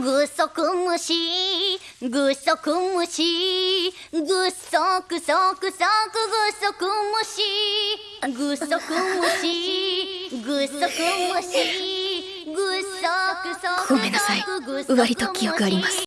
ぐそくむしぐそくむしぐそくそくそくぐそくむしぐそくむしぐそくむしぐそくそくごめんなさい。割と記憶あります。